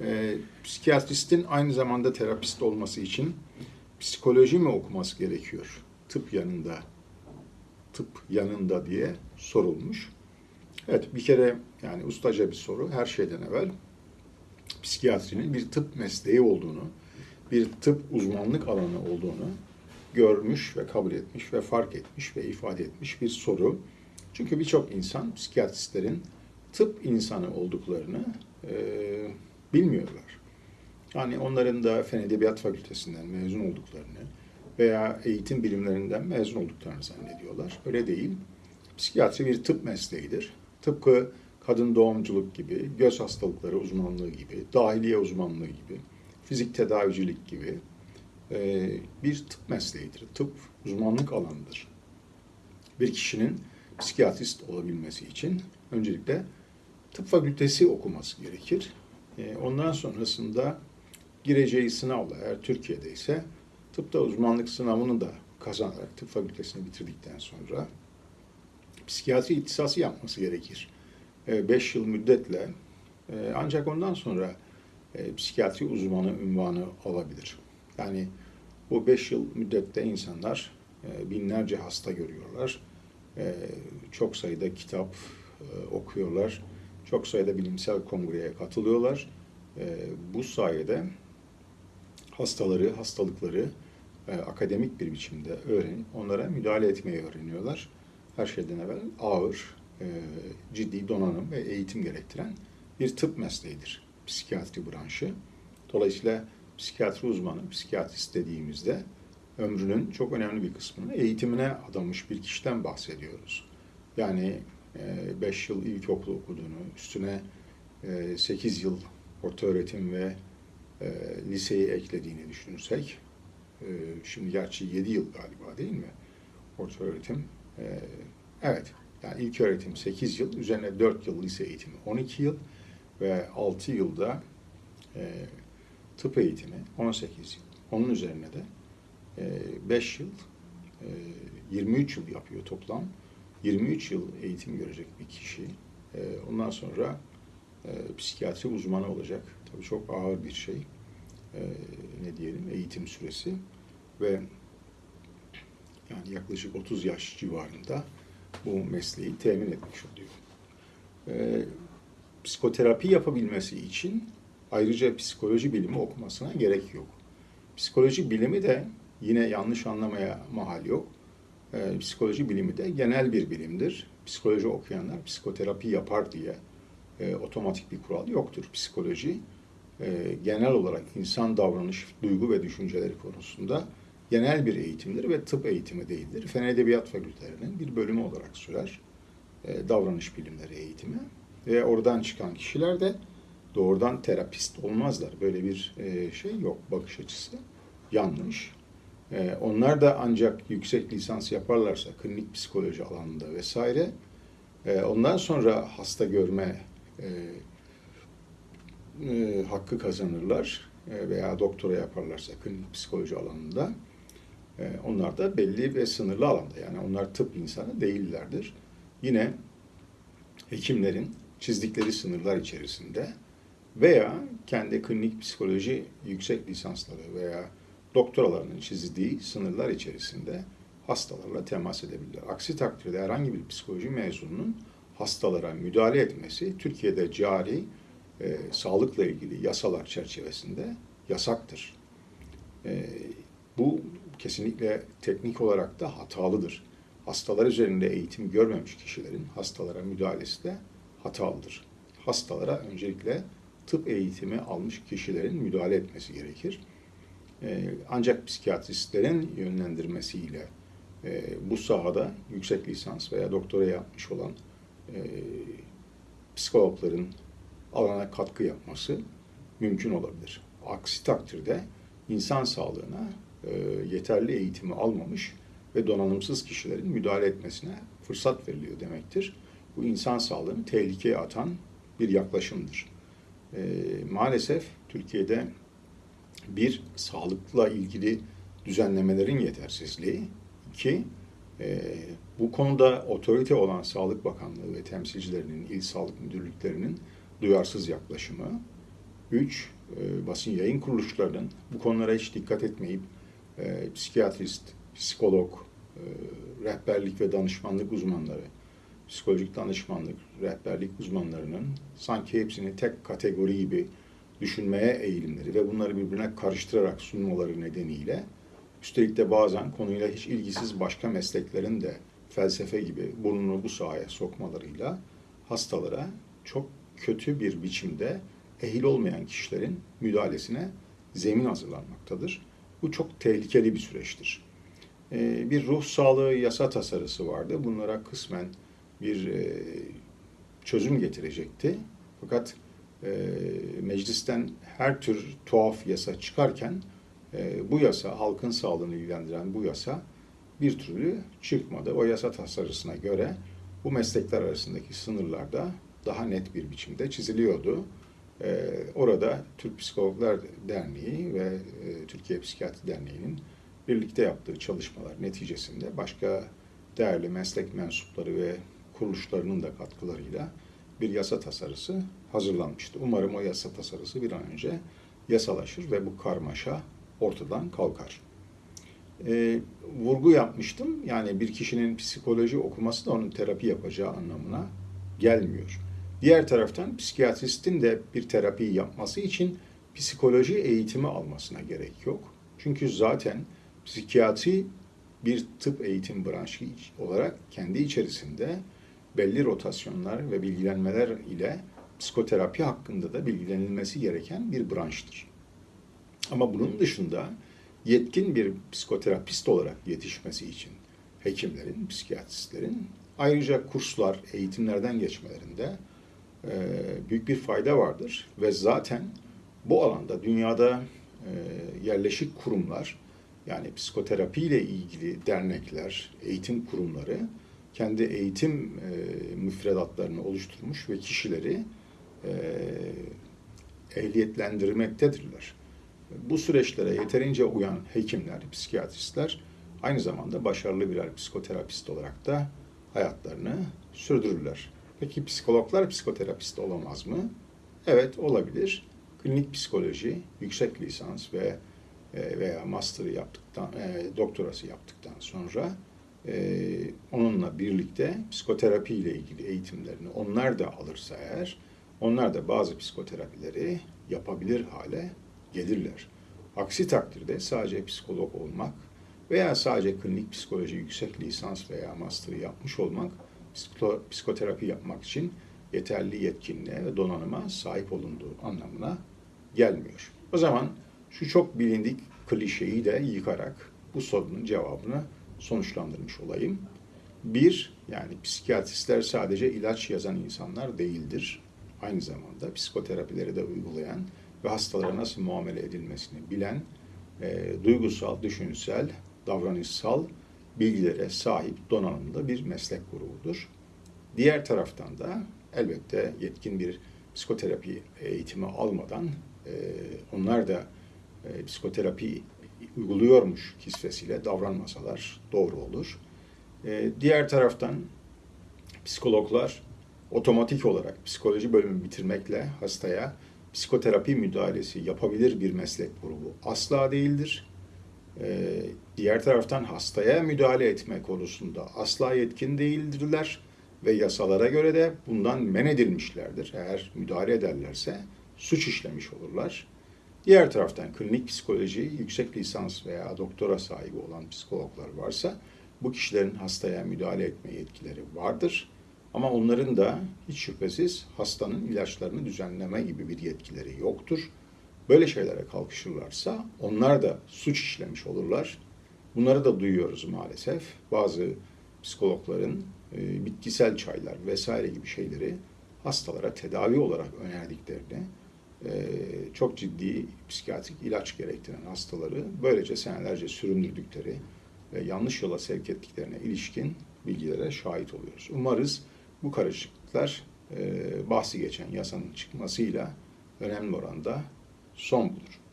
e, psikiyatristin aynı zamanda terapist olması için psikoloji mi okuması gerekiyor? Tıp yanında, tıp yanında diye sorulmuş. Evet bir kere yani ustaca bir soru her şeyden evvel psikiyatrinin bir tıp mesleği olduğunu, bir tıp uzmanlık alanı olduğunu görmüş ve kabul etmiş ve fark etmiş ve ifade etmiş bir soru. Çünkü birçok insan psikiyatristlerin tıp insanı olduklarını e, bilmiyorlar. Yani onların da Fen Edebiyat Fakültesinden mezun olduklarını veya eğitim bilimlerinden mezun olduklarını zannediyorlar. Öyle değil. Psikiyatri bir tıp mesleğidir. Tıpkı kadın doğumculuk gibi, göz hastalıkları uzmanlığı gibi, dahiliye uzmanlığı gibi, fizik tedavicilik gibi e, bir tıp mesleğidir. Tıp uzmanlık alanıdır. Bir kişinin psikiyatrist olabilmesi için öncelikle tıp fakültesi okuması gerekir. E, ondan sonrasında gireceği sınavla eğer Türkiye'de ise tıpta uzmanlık sınavını da kazanarak tıp fakültesini bitirdikten sonra psikiyatri ihtisası yapması gerekir. 5 yıl müddetle e, ancak ondan sonra e, psikiyatri uzmanı ünvanı alabilir. Yani bu 5 yıl müddette insanlar e, binlerce hasta görüyorlar. Çok sayıda kitap okuyorlar. Çok sayıda bilimsel kongreye katılıyorlar. Bu sayede hastaları, hastalıkları akademik bir biçimde öğrenip onlara müdahale etmeyi öğreniyorlar. Her şeyden evvel ağır, e, ciddi donanım ve eğitim gerektiren bir tıp mesleğidir psikiyatri branşı. Dolayısıyla psikiyatri uzmanı, psikiyatrist dediğimizde ömrünün çok önemli bir kısmını eğitimine adamış bir kişiden bahsediyoruz. Yani 5 e, yıl ilkokul okuduğunu, üstüne 8 e, yıl orta öğretim ve liseyi eklediğini düşünürsek, şimdi gerçi 7 yıl galiba değil mi? Orta öğretim. Evet, yani ilk öğretim 8 yıl, üzerine 4 yıl lise eğitimi 12 yıl ve 6 yılda e, tıp eğitimi 18 yıl. Onun üzerine de e, 5 yıl, e, 23 yıl yapıyor toplam. 23 yıl eğitim görecek bir kişi. E, ondan sonra e, psikiyatri uzmanı olacak. Tabii çok ağır bir şey. E, ne diyelim eğitim süresi ve yani yaklaşık 30 yaş civarında bu mesleği temin etmiş oluyor. Ee, psikoterapi yapabilmesi için ayrıca psikoloji bilimi okumasına gerek yok. Psikoloji bilimi de yine yanlış anlamaya mahal yok. Ee, psikoloji bilimi de genel bir bilimdir. Psikoloji okuyanlar psikoterapi yapar diye e, otomatik bir kural yoktur. Psikoloji e, genel olarak insan davranış, duygu ve düşünceleri konusunda genel bir eğitimdir ve tıp eğitimi değildir. Fen Edebiyat Fakültelerinin bir bölümü olarak sürer. E, davranış bilimleri eğitimi. Ve oradan çıkan kişiler de doğrudan terapist olmazlar. Böyle bir e, şey yok, bakış açısı yanlış. E, onlar da ancak yüksek lisans yaparlarsa klinik psikoloji alanında vesaire e, ondan sonra hasta görme e, e, hakkı kazanırlar veya doktora yaparlarsa klinik psikoloji alanında ee, onlar da belli ve sınırlı alanda yani onlar tıp insanı değillerdir. Yine hekimlerin çizdikleri sınırlar içerisinde veya kendi klinik psikoloji yüksek lisansları veya doktoralarının çizdiği sınırlar içerisinde hastalarla temas edebilirler. Aksi takdirde herhangi bir psikoloji mezununun hastalara müdahale etmesi Türkiye'de cari e, sağlıkla ilgili yasalar çerçevesinde yasaktır. E, bu kesinlikle teknik olarak da hatalıdır. Hastalar üzerinde eğitim görmemiş kişilerin hastalara müdahalesi de hatalıdır. Hastalara öncelikle tıp eğitimi almış kişilerin müdahale etmesi gerekir. Ee, ancak psikiyatristlerin yönlendirmesiyle e, bu sahada yüksek lisans veya doktora yapmış olan e, psikologların alana katkı yapması mümkün olabilir. Aksi takdirde insan sağlığına e, yeterli eğitimi almamış ve donanımsız kişilerin müdahale etmesine fırsat veriliyor demektir. Bu insan sağlığını tehlikeye atan bir yaklaşımdır. E, maalesef Türkiye'de bir sağlıkla ilgili düzenlemelerin yetersizliği, iki e, bu konuda otorite olan Sağlık Bakanlığı ve temsilcilerinin, il sağlık müdürlüklerinin duyarsız yaklaşımı, Üç, e, basın yayın kuruluşlarının bu konulara hiç dikkat etmeyip e, psikiyatrist, psikolog, e, rehberlik ve danışmanlık uzmanları, psikolojik danışmanlık, rehberlik uzmanlarının sanki hepsini tek kategori gibi düşünmeye eğilimleri ve bunları birbirine karıştırarak sunmaları nedeniyle üstelik de bazen konuyla hiç ilgisiz başka mesleklerin de felsefe gibi burnunu bu sahaya sokmalarıyla hastalara çok kötü bir biçimde ehil olmayan kişilerin müdahalesine zemin hazırlanmaktadır. Bu çok tehlikeli bir süreçtir. Ee, bir ruh sağlığı yasa tasarısı vardı. Bunlara kısmen bir e, çözüm getirecekti. Fakat e, meclisten her tür tuhaf yasa çıkarken e, bu yasa, halkın sağlığını ilgilendiren bu yasa bir türlü çıkmadı. O yasa tasarısına göre bu meslekler arasındaki sınırlar da daha net bir biçimde çiziliyordu. Ee, orada Türk Psikologlar Derneği ve e, Türkiye Psikiyatri Derneği'nin birlikte yaptığı çalışmalar neticesinde başka değerli meslek mensupları ve kuruluşlarının da katkılarıyla bir yasa tasarısı hazırlanmıştı. Umarım o yasa tasarısı bir an önce yasalaşır ve bu karmaşa ortadan kalkar. Ee, vurgu yapmıştım. Yani bir kişinin psikoloji okuması da onun terapi yapacağı anlamına gelmiyor. Diğer taraftan psikiyatristin de bir terapi yapması için psikoloji eğitimi almasına gerek yok. Çünkü zaten psikiyatri bir tıp eğitim branşı olarak kendi içerisinde belli rotasyonlar ve bilgilenmeler ile psikoterapi hakkında da bilgilenilmesi gereken bir branştır. Ama bunun dışında yetkin bir psikoterapist olarak yetişmesi için hekimlerin, psikiyatristlerin ayrıca kurslar, eğitimlerden geçmelerinde e, büyük bir fayda vardır. Ve zaten bu alanda dünyada e, yerleşik kurumlar, yani psikoterapi ile ilgili dernekler, eğitim kurumları kendi eğitim e, müfredatlarını oluşturmuş ve kişileri ehliyetlendirmektedirler. Bu süreçlere yeterince uyan hekimler, psikiyatristler aynı zamanda başarılı birer psikoterapist olarak da hayatlarını sürdürürler. Peki psikologlar psikoterapist olamaz mı? Evet olabilir. Klinik psikoloji, yüksek lisans ve e, veya master'ı yaptıktan, e, doktorası yaptıktan sonra e, onunla birlikte psikoterapi ile ilgili eğitimlerini onlar da alırsa eğer, onlar da bazı psikoterapileri yapabilir hale gelirler. Aksi takdirde sadece psikolog olmak veya sadece klinik psikoloji yüksek lisans veya master'ı yapmış olmak psikoterapi yapmak için yeterli yetkinliğe ve donanıma sahip olunduğu anlamına gelmiyor. O zaman şu çok bilindik klişeyi de yıkarak bu sorunun cevabını sonuçlandırmış olayım. Bir, yani psikiyatristler sadece ilaç yazan insanlar değildir. Aynı zamanda psikoterapileri de uygulayan ve hastalara nasıl muamele edilmesini bilen, e, duygusal, düşünsel, davranışsal bilgilere sahip donanımlı bir meslek grubudur. Diğer taraftan da elbette yetkin bir psikoterapi eğitimi almadan e, onlar da e, psikoterapi uyguluyormuş kisvesiyle davranmasalar doğru olur. E, diğer taraftan psikologlar otomatik olarak psikoloji bölümü bitirmekle hastaya psikoterapi müdahalesi yapabilir bir meslek grubu asla değildir. Ee, diğer taraftan hastaya müdahale etme konusunda asla yetkin değildirler ve yasalara göre de bundan men edilmişlerdir. Eğer müdahale ederlerse suç işlemiş olurlar. Diğer taraftan klinik psikoloji yüksek lisans veya doktora sahibi olan psikologlar varsa bu kişilerin hastaya müdahale etme yetkileri vardır. Ama onların da hiç şüphesiz hastanın ilaçlarını düzenleme gibi bir yetkileri yoktur. Böyle şeylere kalkışırlarsa onlar da suç işlemiş olurlar. Bunları da duyuyoruz maalesef. Bazı psikologların e, bitkisel çaylar vesaire gibi şeyleri hastalara tedavi olarak önerdiklerini, çok ciddi psikiyatrik ilaç gerektiren hastaları böylece senelerce süründürdükleri ve yanlış yola sevk ettiklerine ilişkin bilgilere şahit oluyoruz. Umarız bu karışıklıklar e, bahsi geçen yasanın çıkmasıyla önemli oranda son bulur.